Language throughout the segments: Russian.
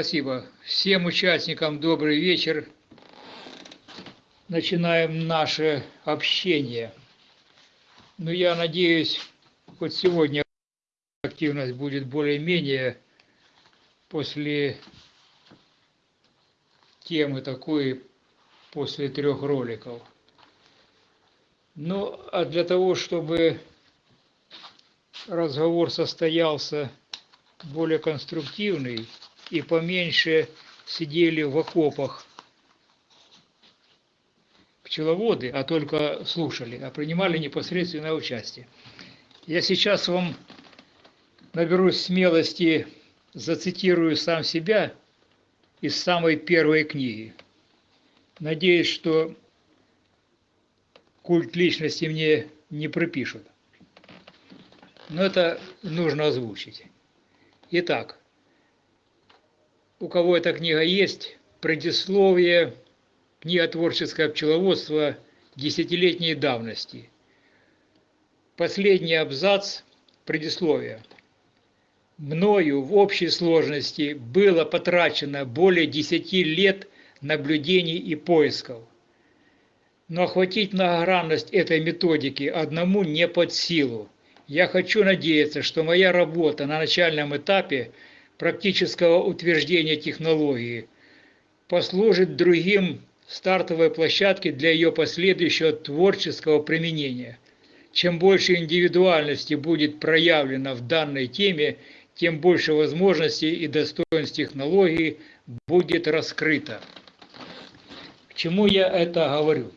Спасибо. Всем участникам добрый вечер. Начинаем наше общение. Ну, я надеюсь, хоть сегодня активность будет более-менее после темы такой, после трех роликов. Ну, а для того, чтобы разговор состоялся более конструктивный, и поменьше сидели в окопах пчеловоды, а только слушали, а принимали непосредственное участие. Я сейчас вам наберусь смелости, зацитирую сам себя из самой первой книги. Надеюсь, что культ личности мне не пропишут. Но это нужно озвучить. Итак, у кого эта книга есть, предисловие, книга «Творческое пчеловодство» десятилетней давности. Последний абзац предисловия. Мною в общей сложности было потрачено более десяти лет наблюдений и поисков. Но охватить многогранность этой методики одному не под силу. Я хочу надеяться, что моя работа на начальном этапе – практического утверждения технологии послужит другим стартовой площадкой для ее последующего творческого применения. Чем больше индивидуальности будет проявлено в данной теме, тем больше возможностей и достоинств технологии будет раскрыто. К чему я это говорю?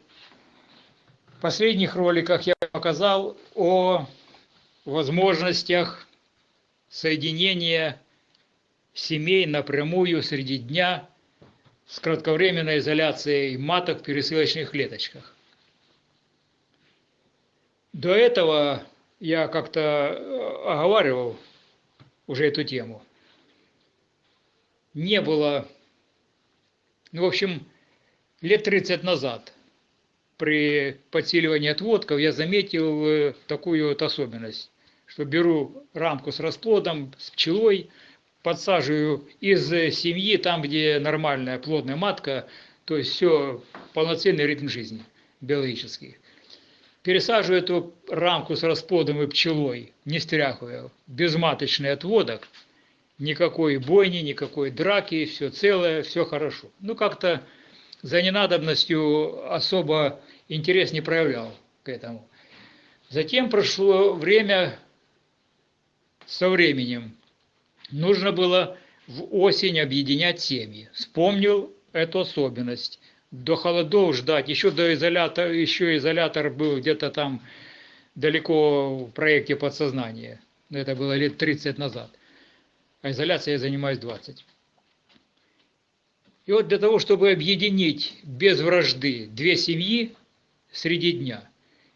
В последних роликах я показал о возможностях соединения семей напрямую среди дня с кратковременной изоляцией маток в пересылочных клеточках. До этого я как-то э, оговаривал уже эту тему. Не было, ну, в общем, лет 30 назад при подсиливании отводков я заметил э, такую вот особенность, что беру рамку с расплодом, с пчелой – подсаживаю из семьи, там, где нормальная плодная матка, то есть все, полноценный ритм жизни биологический. Пересаживаю эту рамку с расплодом и пчелой, не стряхивая, безматочный отводок, никакой бойни, никакой драки, все целое, все хорошо. Ну, как-то за ненадобностью особо интерес не проявлял к этому. Затем прошло время со временем нужно было в осень объединять семьи. Вспомнил эту особенность. До холодов ждать, еще до изолятора, еще изолятор был где-то там далеко в проекте подсознания. Это было лет 30 назад. А изоляцией я занимаюсь 20. И вот для того, чтобы объединить без вражды две семьи среди дня,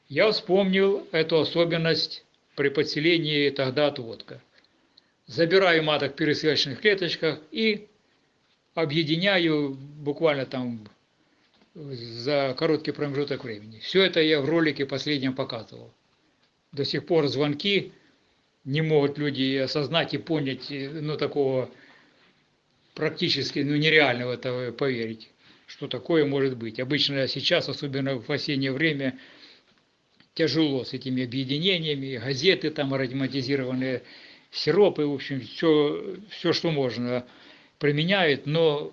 я вспомнил эту особенность при подселении тогда отводка забираю маток в пересылочных клеточках и объединяю буквально там за короткий промежуток времени. Все это я в ролике последнем показывал. До сих пор звонки не могут люди осознать и понять, ну, такого практически, ну, нереально в это поверить, что такое может быть. Обычно сейчас, особенно в осеннее время, тяжело с этими объединениями, газеты там ароматизированные, сиропы, в общем, все, все, что можно применяет, но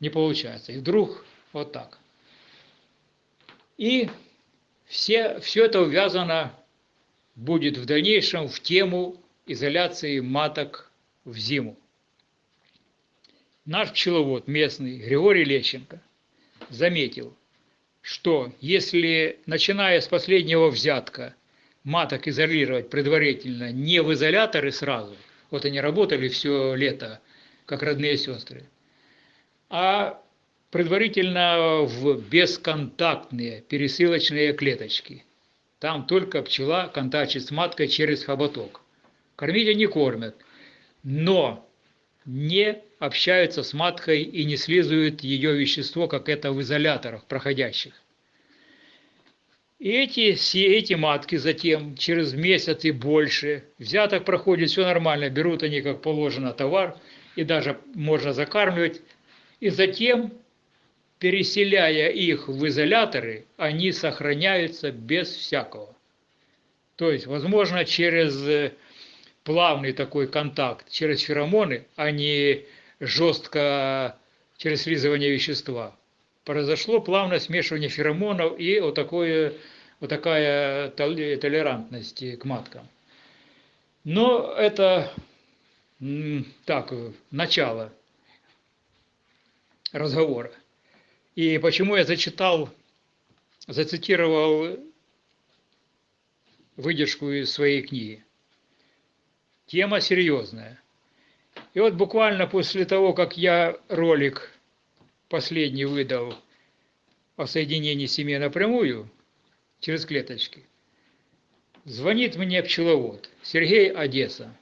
не получается. И вдруг вот так. И все, все это увязано будет в дальнейшем в тему изоляции маток в зиму. Наш пчеловод местный Григорий Лещенко заметил, что если, начиная с последнего взятка, маток изолировать предварительно не в изоляторы сразу, вот они работали все лето, как родные сестры, а предварительно в бесконтактные пересылочные клеточки. Там только пчела контактит с маткой через хоботок. Кормить они кормят, но не общаются с маткой и не слизывают ее вещество, как это в изоляторах проходящих. И эти, все эти матки затем, через месяц и больше, взяток проходит, все нормально, берут они как положено товар, и даже можно закармливать, и затем, переселяя их в изоляторы, они сохраняются без всякого. То есть, возможно, через э, плавный такой контакт, через феромоны, а не жестко через слизывание вещества произошло плавное смешивание феромонов и вот, такое, вот такая толерантность к маткам. Но это так, начало разговора. И почему я зачитал, зацитировал выдержку из своей книги. Тема серьезная. И вот буквально после того, как я ролик последний выдал о соединении семьи напрямую через клеточки, звонит мне пчеловод Сергей Одесса.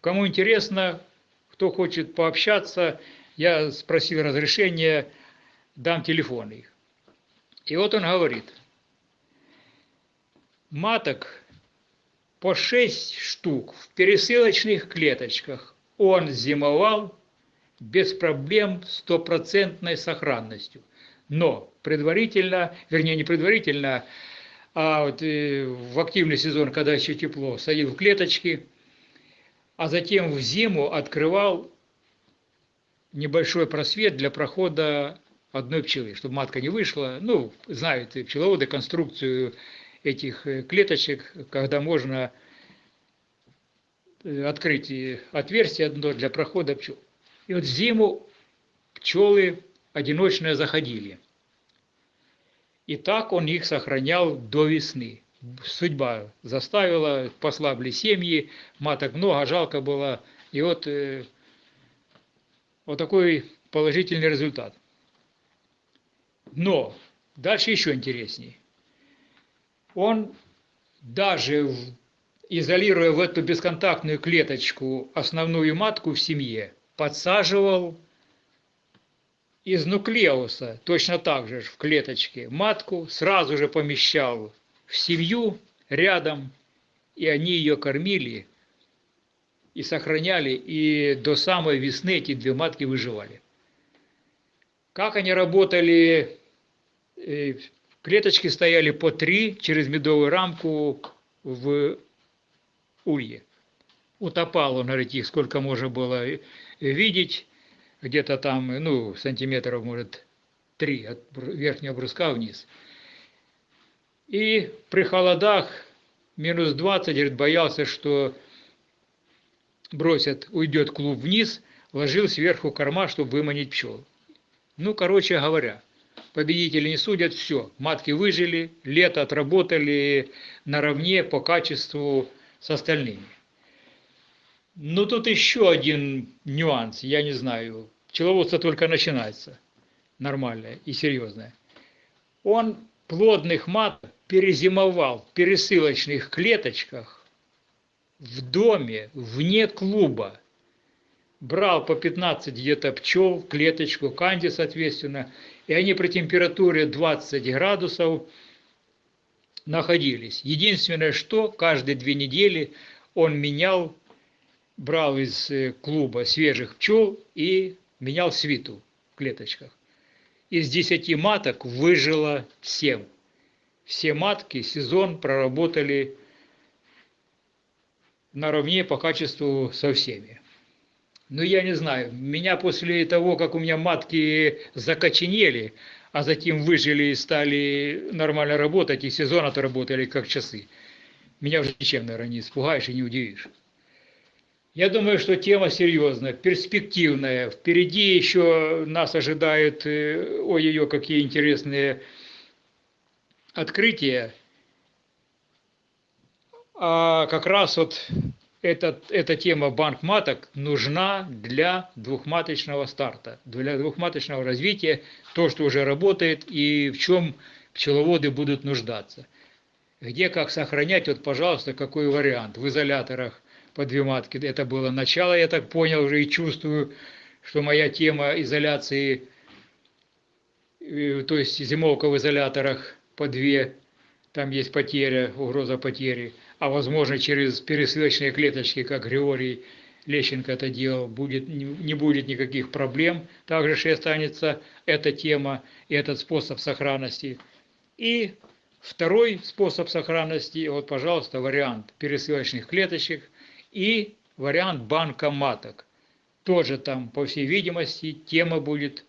Кому интересно, кто хочет пообщаться, я спросил разрешения, дам телефон их. И вот он говорит, маток по 6 штук в пересылочных клеточках он зимовал без проблем стопроцентной сохранностью. Но предварительно, вернее не предварительно, а вот э, в активный сезон, когда еще тепло, садил в клеточки, а затем в зиму открывал небольшой просвет для прохода одной пчелы, чтобы матка не вышла. Ну, знают пчеловоды конструкцию этих э, клеточек, когда можно э, открыть отверстие одно для прохода пчел. И вот зиму пчелы одиночные заходили. И так он их сохранял до весны. Судьба заставила, послабли семьи, маток много, жалко было. И вот, э, вот такой положительный результат. Но дальше еще интересней. Он даже изолируя в эту бесконтактную клеточку основную матку в семье, подсаживал из нуклеуса, точно так же в клеточке, матку, сразу же помещал в семью рядом, и они ее кормили и сохраняли, и до самой весны эти две матки выживали. Как они работали, э, клеточки стояли по три через медовую рамку в улье. Утопал он, говорит, сколько можно было видеть где-то там, ну, сантиметров, может, три от верхнего бруска вниз. И при холодах минус 20, говорит, боялся, что бросят, уйдет клуб вниз, ложил сверху корма, чтобы выманить пчел. Ну, короче говоря, победители не судят, все, матки выжили, лето отработали наравне по качеству с остальными. Ну, тут еще один нюанс, я не знаю. Пчеловодство только начинается, нормальное и серьезное. Он плодных мат перезимовал в пересылочных клеточках в доме, вне клуба. Брал по 15 где-то пчел клеточку, канди, соответственно, и они при температуре 20 градусов находились. Единственное, что каждые две недели он менял брал из э, клуба свежих пчел и менял свиту в клеточках. Из десяти маток выжило семь. Все матки сезон проработали наравне по качеству со всеми. Ну, я не знаю, меня после того, как у меня матки закоченели, а затем выжили и стали нормально работать, и сезон отработали как часы, меня уже ничем, наверное, не испугаешь и не удивишь. Я думаю, что тема серьезная, перспективная. Впереди еще нас ожидают, э, ой-ой-ой, какие интересные открытия. А как раз вот этот, эта тема банк маток нужна для двухматочного старта, для двухматочного развития, то, что уже работает и в чем пчеловоды будут нуждаться. Где как сохранять, вот, пожалуйста, какой вариант в изоляторах по две матки. Это было начало, я так понял уже и чувствую, что моя тема изоляции, э, то есть зимовка в изоляторах по две, там есть потеря, угроза потери, а возможно через пересылочные клеточки, как Григорий Лещенко это делал, будет, не будет никаких проблем. Также же останется эта тема и этот способ сохранности. И второй способ сохранности, вот, пожалуйста, вариант пересылочных клеточек и вариант банка маток. Тоже там, по всей видимости, тема будет,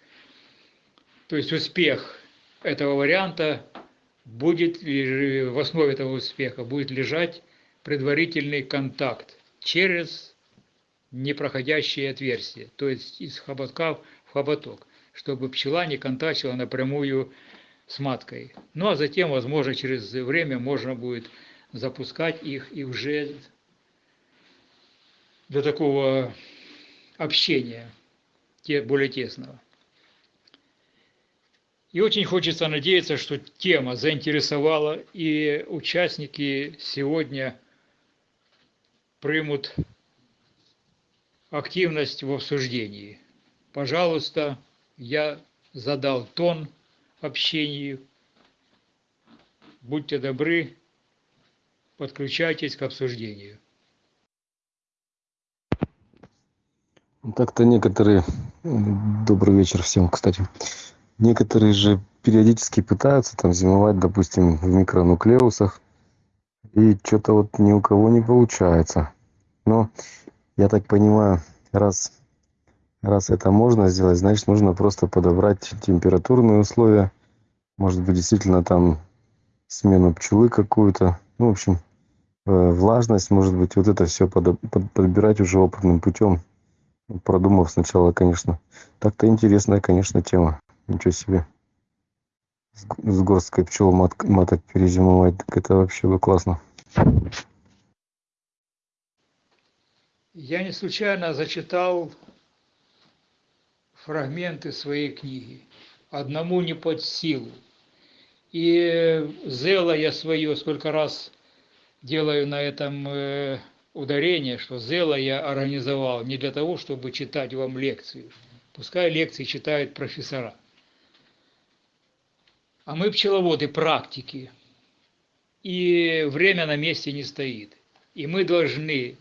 то есть успех этого варианта будет, в основе этого успеха будет лежать предварительный контакт через непроходящие отверстия, то есть из хоботка в хоботок, чтобы пчела не контачила напрямую с маткой. Ну а затем, возможно, через время можно будет запускать их и уже для такого общения более тесного. И очень хочется надеяться, что тема заинтересовала, и участники сегодня примут активность в обсуждении. Пожалуйста, я задал тон общению. Будьте добры, подключайтесь к обсуждению. Так-то некоторые... Добрый вечер всем, кстати. Некоторые же периодически пытаются там зимовать, допустим, в микронуклеусах. И что-то вот ни у кого не получается. Но я так понимаю, раз, раз это можно сделать, значит нужно просто подобрать температурные условия. Может быть действительно там смену пчелы какую-то. Ну, в общем, э, влажность, может быть, вот это все под, под, подбирать уже опытным путем, продумав сначала, конечно. Так-то интересная, конечно, тема. Ничего себе. С, горсткой пчел мат, маток перезимовать, так это вообще бы классно. Я не случайно зачитал фрагменты своей книги. Одному не под силу. И зело я свое сколько раз делаю на этом э, ударение, что зело я организовал не для того, чтобы читать вам лекцию. Пускай лекции читают профессора. А мы пчеловоды практики. И время на месте не стоит. И мы должны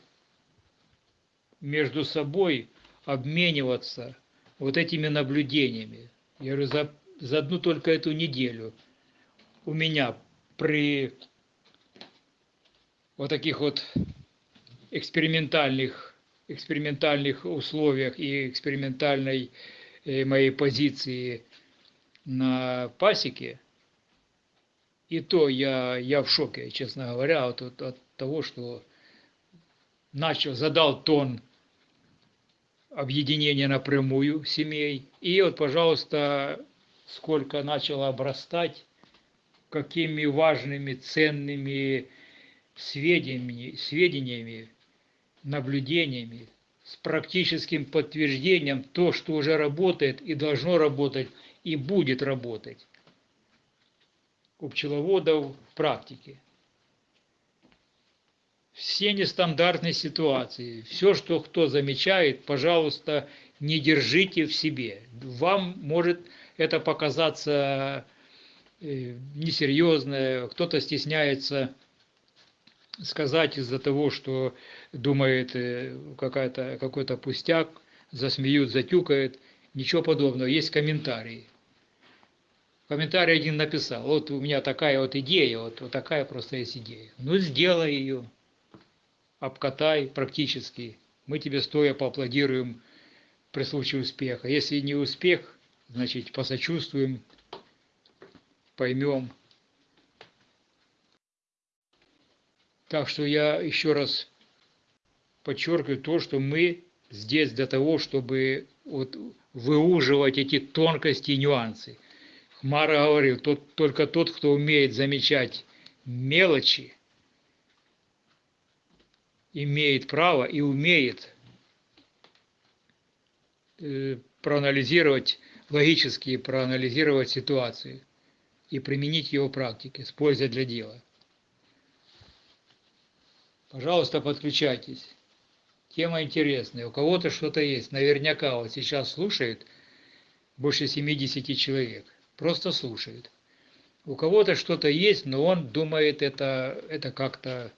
между собой обмениваться вот этими наблюдениями. Я говорю, за, за одну только эту неделю у меня при вот таких вот экспериментальных, экспериментальных условиях и экспериментальной э, моей позиции на пасеке, и то я, я в шоке, честно говоря, от, от, от того, что начал, задал тон объединения напрямую семей. И вот, пожалуйста, сколько начало обрастать, какими важными, ценными сведениями, сведениями наблюдениями, с практическим подтверждением то, что уже работает и должно работать, и будет работать у пчеловодов в практике все нестандартные ситуации. Все, что кто замечает, пожалуйста, не держите в себе. Вам может это показаться э, несерьезно, кто-то стесняется сказать из-за того, что думает э, какой-то пустяк, засмеют, затюкает. Ничего подобного. Есть комментарии. Комментарий один написал, вот у меня такая вот идея, вот, вот такая просто есть идея. Ну, сделай ее обкатай практически. Мы тебе стоя поаплодируем при случае успеха. Если не успех, значит посочувствуем, поймем. Так что я еще раз подчеркиваю то, что мы здесь для того, чтобы вот выуживать эти тонкости и нюансы. Хмара говорил, тот, только тот, кто умеет замечать мелочи, имеет право и умеет э, проанализировать, логически проанализировать ситуацию и применить его в практике с пользой для дела. Пожалуйста, подключайтесь. Тема интересная. У кого-то что-то есть. Наверняка вот сейчас слушает больше 70 человек. Просто слушает. У кого-то что-то есть, но он думает, это, это как-то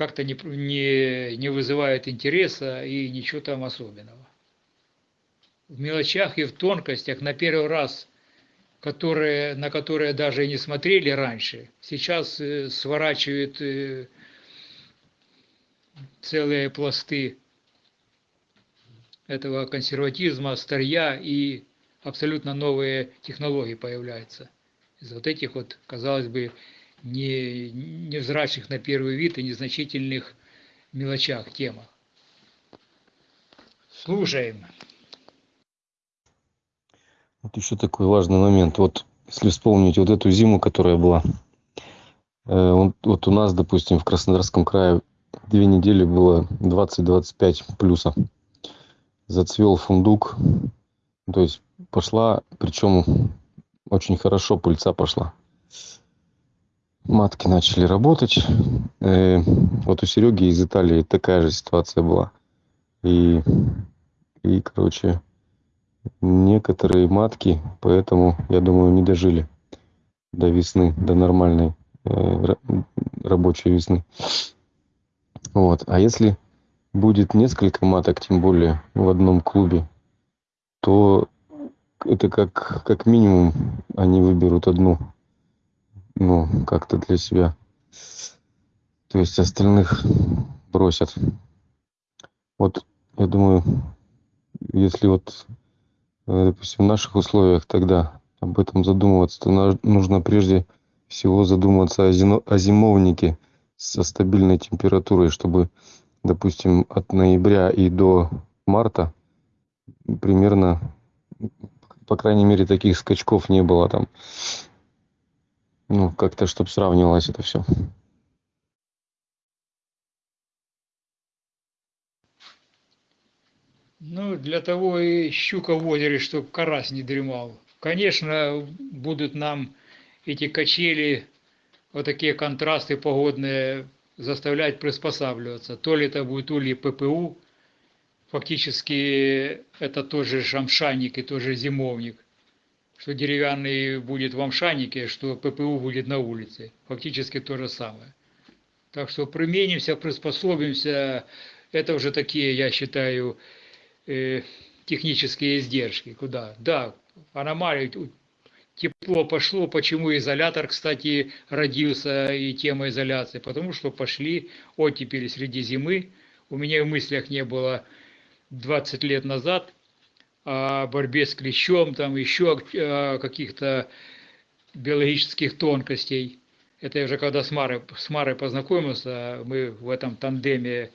как-то не, не, не вызывает интереса и ничего там особенного. В мелочах и в тонкостях на первый раз, которые, на которые даже и не смотрели раньше, сейчас э, сворачивают э, целые пласты этого консерватизма, старья и абсолютно новые технологии появляются. Из вот этих вот, казалось бы, не, невзрачных на первый вид и незначительных мелочах темах. Слушаем. Вот еще такой важный момент. Вот если вспомнить вот эту зиму, которая была, э, вот, вот у нас, допустим, в Краснодарском крае две недели было 20-25 плюса. Зацвел фундук, то есть пошла, причем очень хорошо пыльца пошла матки начали работать. Э, вот у Сереги из Италии такая же ситуация была. И, и, короче, некоторые матки, поэтому, я думаю, не дожили до весны, до нормальной э, рабочей весны. Вот. А если будет несколько маток, тем более в одном клубе, то это как, как минимум они выберут одну ну, как-то для себя. То есть остальных бросят. Вот, я думаю, если вот, э, допустим, в наших условиях тогда об этом задумываться, то нужно прежде всего задуматься о, зимовнике со стабильной температурой, чтобы, допустим, от ноября и до марта примерно, по крайней мере, таких скачков не было там ну, как-то, чтобы сравнивалось это все. Ну, для того и щука в озере, чтобы карась не дремал. Конечно, будут нам эти качели, вот такие контрасты погодные заставлять приспосабливаться. То ли это будет ульи ППУ, фактически это тоже шамшанник и тоже зимовник – что деревянный будет в Амшанике, что ППУ будет на улице. Фактически то же самое. Так что применимся, приспособимся. Это уже такие, я считаю, э, технические издержки. Куда? Да, аномалии, тепло пошло. Почему изолятор, кстати, родился и тема изоляции? Потому что пошли оттепели среди зимы. У меня в мыслях не было 20 лет назад – о борьбе с клещом, там еще о каких-то биологических тонкостей. Это я уже когда с Марой, с Марой познакомился, мы в этом тандеме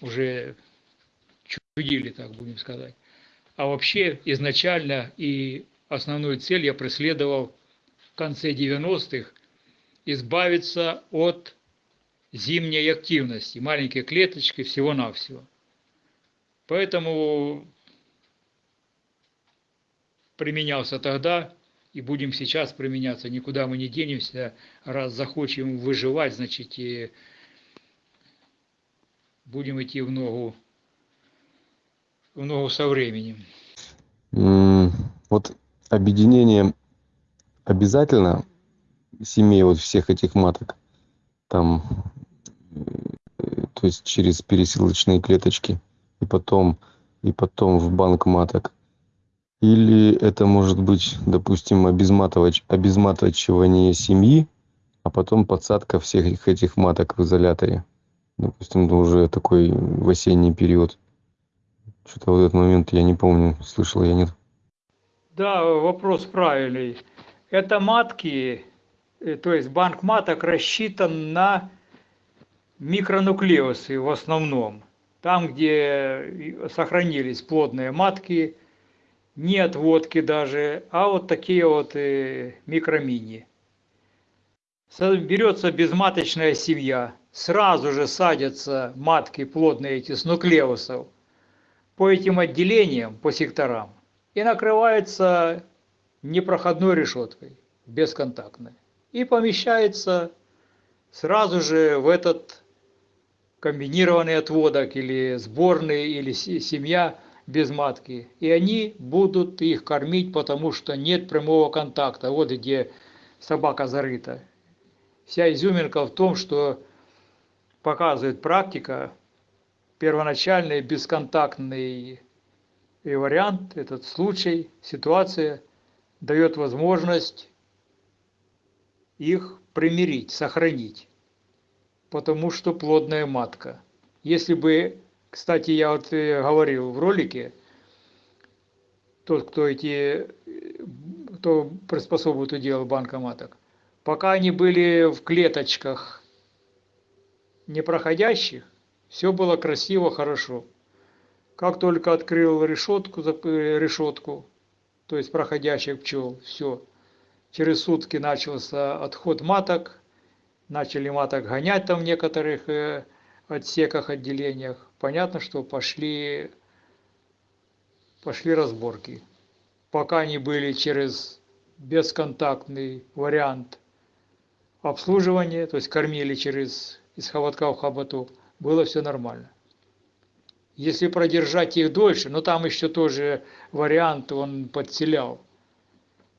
уже чудили, так будем сказать. А вообще изначально и основную цель я преследовал в конце 90-х избавиться от зимней активности, маленькие клеточки, всего-навсего. Поэтому применялся тогда и будем сейчас применяться. Никуда мы не денемся, раз захочем выживать, значит, и будем идти в ногу, в ногу со временем. Вот объединение обязательно семей вот всех этих маток, там, то есть через пересылочные клеточки, и потом, и потом в банк маток. Или это может быть, допустим, обезматывач, обезматывание семьи, а потом подсадка всех этих маток в изоляторе. Допустим, это уже такой в осенний период. Что-то в этот момент я не помню, слышал я нет. Да, вопрос правильный. Это матки, э, то есть банк маток рассчитан на микронуклеусы в основном. Там, где сохранились плодные матки, не отводки даже, а вот такие вот э, микромини. Берется безматочная семья, сразу же садятся матки плодные эти с нуклеусов по этим отделениям, по секторам, и накрывается непроходной решеткой, бесконтактной. И помещается сразу же в этот комбинированный отводок или сборный, или се- семья без матки. И они будут их кормить, потому что нет прямого контакта. Вот где собака зарыта. Вся изюминка в том, что показывает практика, первоначальный бесконтактный вариант, этот случай, ситуация дает возможность их примирить, сохранить, потому что плодная матка. Если бы, кстати, я вот э, говорил в ролике, тот, кто эти, э, кто приспособу эту делал банка маток, пока они были в клеточках непроходящих, все было красиво, хорошо. Как только открыл решетку, э, решетку, то есть проходящих пчел, все. Через сутки начался отход маток, начали маток гонять там в некоторых э, отсеках, отделениях. Понятно, что пошли, пошли разборки. Пока они были через бесконтактный вариант обслуживания, то есть кормили через из хоботка в хоботок, было все нормально. Если продержать их дольше, но там еще тоже вариант, он подселял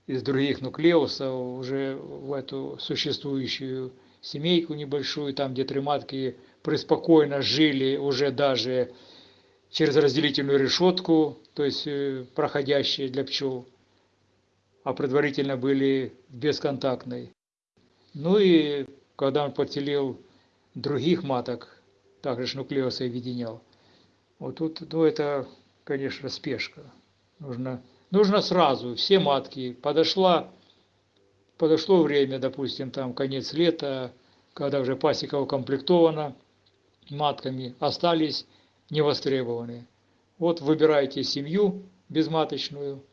из других нуклеусов уже в эту существующую семейку небольшую, там где три матки преспокойно жили уже даже через разделительную решетку, то есть э, проходящие для пчел, а предварительно были бесконтактной. Ну и когда он подселил других маток, также ж нуклеусы объединял, вот тут, ну это, конечно, спешка. Нужно, нужно сразу, все матки. Подошла, подошло время, допустим, там конец лета, когда уже пасека укомплектована матками, остались невостребованные. Вот выбирайте семью безматочную,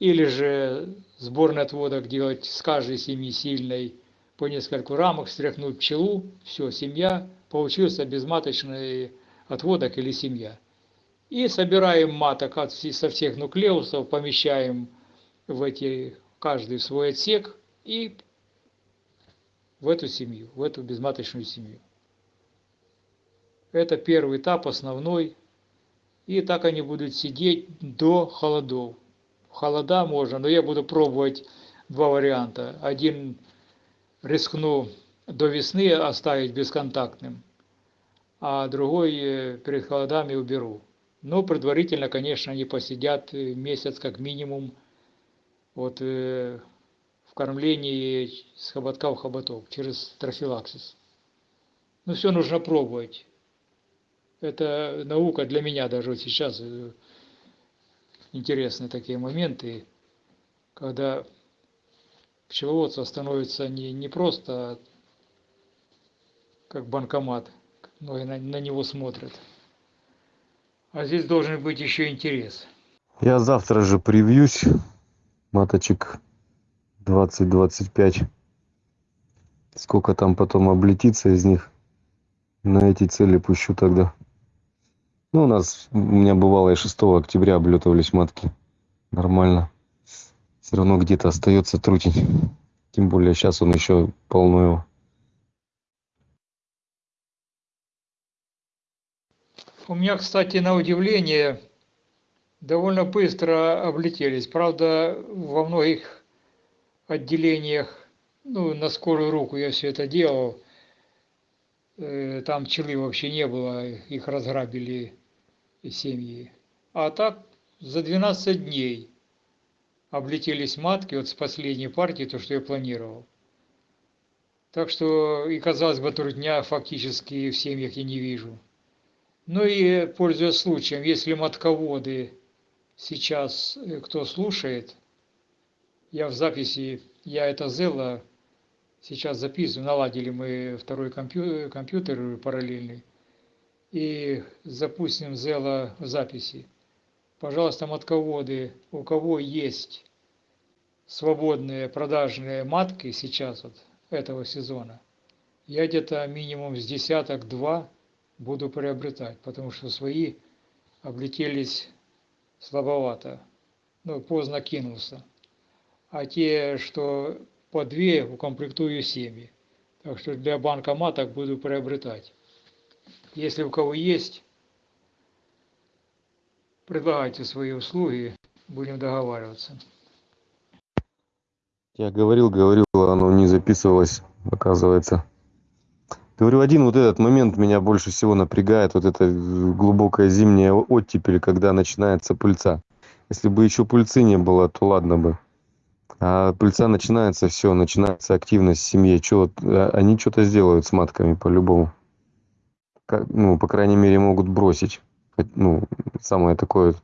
или же сборный отводок делать с каждой семьи сильной по нескольку рамок, стряхнуть пчелу, все, семья, получился безматочный отводок или семья. И собираем маток от, со всех нуклеусов, помещаем в эти, каждый свой отсек и в эту семью, в эту безматочную семью. Это первый этап, основной. И так они будут сидеть до холодов. Холода можно, но я буду пробовать два варианта. Один рискну до весны оставить бесконтактным, а другой э, перед холодами уберу. Но предварительно, конечно, они посидят э, месяц как минимум вот, э, кормлении с хоботка в хоботок через трофилаксис. Ну, все нужно пробовать. Это наука для меня даже вот сейчас э, интересные такие моменты, когда пчеловодство становится не, не просто как банкомат, но и на, на него смотрят. А здесь должен быть еще интерес. Я завтра же привьюсь. Маточек 20-25. Сколько там потом облетится из них. На эти цели пущу тогда. Ну, у нас, у меня бывало и 6 октября облетывались матки. Нормально. Все равно где-то остается трутень. Тем более сейчас он еще полно его. У меня, кстати, на удивление, довольно быстро облетелись. Правда, во многих отделениях, ну, на скорую руку я все это делал, э, там пчелы вообще не было, их разграбили семьи. А так за 12 дней облетелись матки вот с последней партии, то, что я планировал. Так что и, казалось бы, трудня фактически в семьях я не вижу. Ну и, пользуясь случаем, если матководы сейчас э, кто слушает, я в записи, я это Зелла сейчас записываю, наладили мы второй компью- компьютер параллельный, и запустим Зелла в записи. Пожалуйста, матководы, у кого есть свободные продажные матки сейчас вот этого сезона, я где-то минимум с десяток два буду приобретать, потому что свои облетелись слабовато, ну, поздно кинулся. А те, что по две, укомплектую семьи. Так что для банка маток буду приобретать. Если у кого есть, предлагайте свои услуги, будем договариваться. Я говорил, говорил, оно не записывалось, оказывается. Говорю, один вот этот момент меня больше всего напрягает, вот эта глубокая зимняя оттепель, когда начинается пыльца. Если бы еще пыльцы не было, то ладно бы. А пыльца начинается, все, начинается активность в семье. Вот, а, они что-то сделают с матками по-любому. Ну, по крайней мере, могут бросить. Ну, самое такое,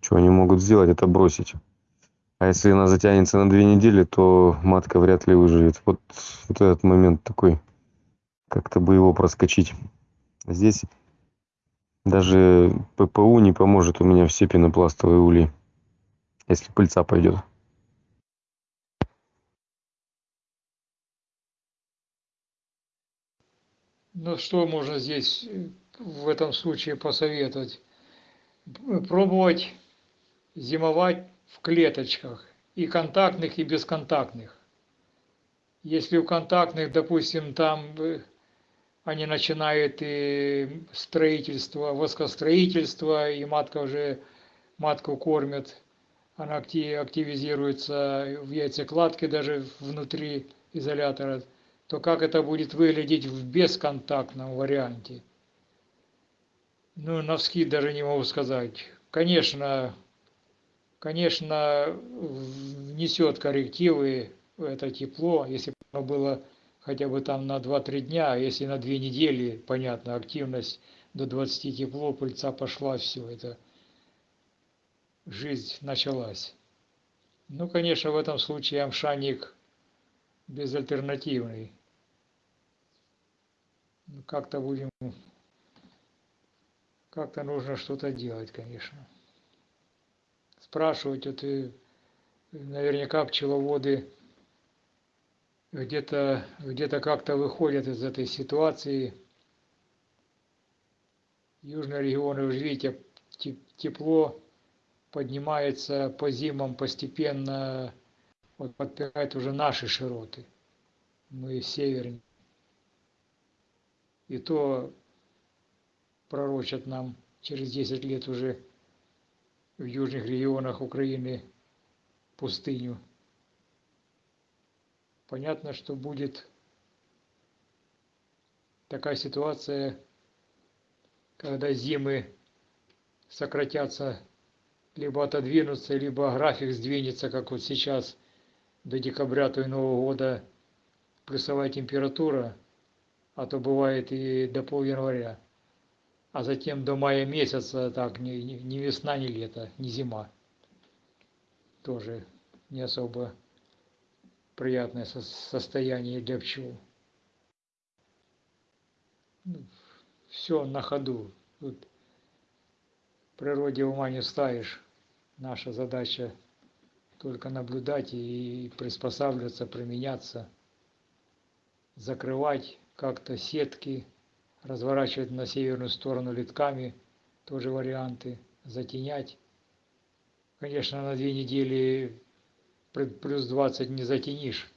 что они могут сделать, это бросить. А если она затянется на две недели, то матка вряд ли выживет. Вот, вот этот момент такой, как-то бы его проскочить. Здесь даже ППУ не поможет, у меня все пенопластовые ульи, если пыльца пойдет. Ну, что можно здесь э, в этом случае посоветовать? Пробовать зимовать в клеточках, и контактных, и бесконтактных. Если у контактных, допустим, там э, они начинают и строительство, воскостроительство, и матка уже, матку кормят, она акти- активизируется в яйцекладке даже внутри изолятора, то как это будет выглядеть в бесконтактном варианте? Ну, навскид даже не могу сказать. Конечно, конечно, внесет коррективы это тепло, если бы оно было хотя бы там на 2-3 дня, а если на 2 недели, понятно, активность до 20 тепло, пыльца пошла, все это, жизнь началась. Ну, конечно, в этом случае амшаник безальтернативный. Как-то будем, как-то нужно что-то делать, конечно. Спрашивать, вот и наверняка пчеловоды где-то где-то как-то выходят из этой ситуации. Южные регионы, вы же видите, те- тепло поднимается по зимам постепенно, вот подпирает уже наши широты. Мы севернее. И то пророчат нам через 10 лет уже в южных регионах Украины пустыню. Понятно, что будет такая ситуация, когда зимы сократятся, либо отодвинутся, либо график сдвинется, как вот сейчас, до декабря, то и Нового года плюсовая температура, а то бывает и до пол января. А затем до мая месяца, так, ни, ни, весна, ни лето, ни зима. Тоже не особо приятное со- состояние для пчел. все на ходу. Тут природе ума не ставишь. Наша задача только наблюдать и приспосабливаться, применяться, закрывать как-то сетки, разворачивать на северную сторону литками, тоже варианты, затенять. Конечно, на две недели плюс 20 не затенишь.